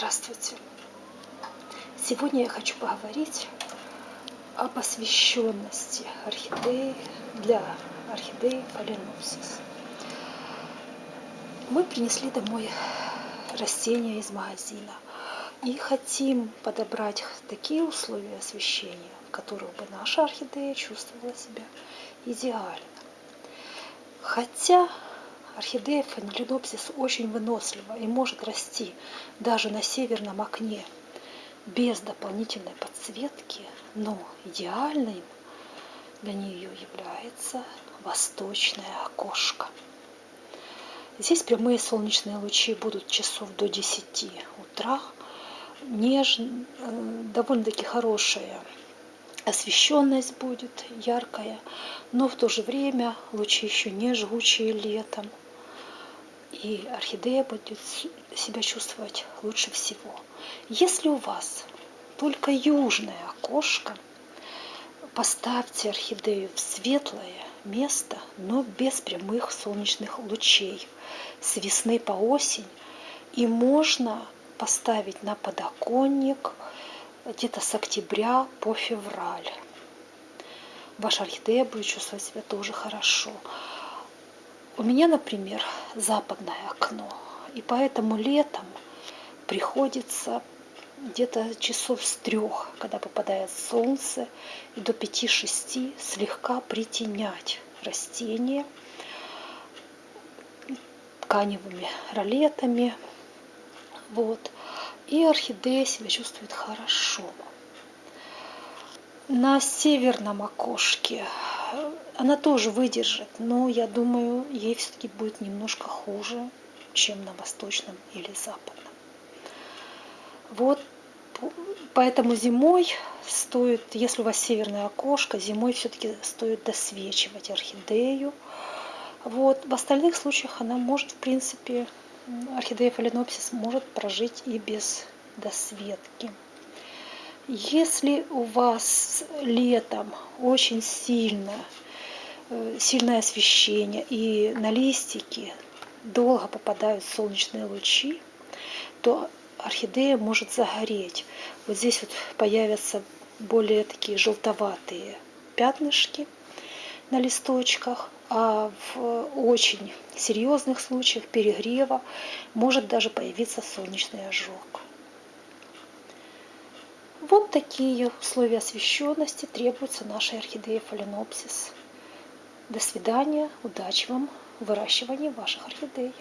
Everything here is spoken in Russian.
Здравствуйте! Сегодня я хочу поговорить об освещенности орхидеи для орхидеи Phalaenopsis. Мы принесли домой растения из магазина и хотим подобрать такие условия освещения, в которых бы наша орхидея чувствовала себя идеально. Хотя Орхидея фаленопсис очень вынослива и может расти даже на северном окне без дополнительной подсветки, но идеальным для нее является восточное окошко. Здесь прямые солнечные лучи будут часов до 10 утра. Нежно, э, довольно-таки хорошая освещенность будет яркая, но в то же время лучи еще не жгучие летом и орхидея будет себя чувствовать лучше всего. Если у вас только южное окошко, поставьте орхидею в светлое место, но без прямых солнечных лучей с весны по осень. И можно поставить на подоконник где-то с октября по февраль. Ваша орхидея будет чувствовать себя тоже хорошо. У меня, например, западное окно, и поэтому летом приходится где-то часов с трех, когда попадает солнце, и до 5-6 слегка притенять растения тканевыми ролетами. Вот. И орхидея себя чувствует хорошо. На северном окошке она тоже выдержит, но я думаю, ей все-таки будет немножко хуже, чем на восточном или западном. Вот поэтому зимой стоит, если у вас северное окошко, зимой все-таки стоит досвечивать орхидею. Вот. В остальных случаях она может, в принципе, орхидея фаленопсис может прожить и без досветки. Если у вас летом очень сильно, сильное освещение и на листики долго попадают солнечные лучи, то орхидея может загореть. Вот здесь вот появятся более такие желтоватые пятнышки на листочках, а в очень серьезных случаях перегрева может даже появиться солнечный ожог. Вот такие условия освещенности требуются нашей орхидеи фаленопсис. До свидания, удачи вам в выращивании ваших орхидей.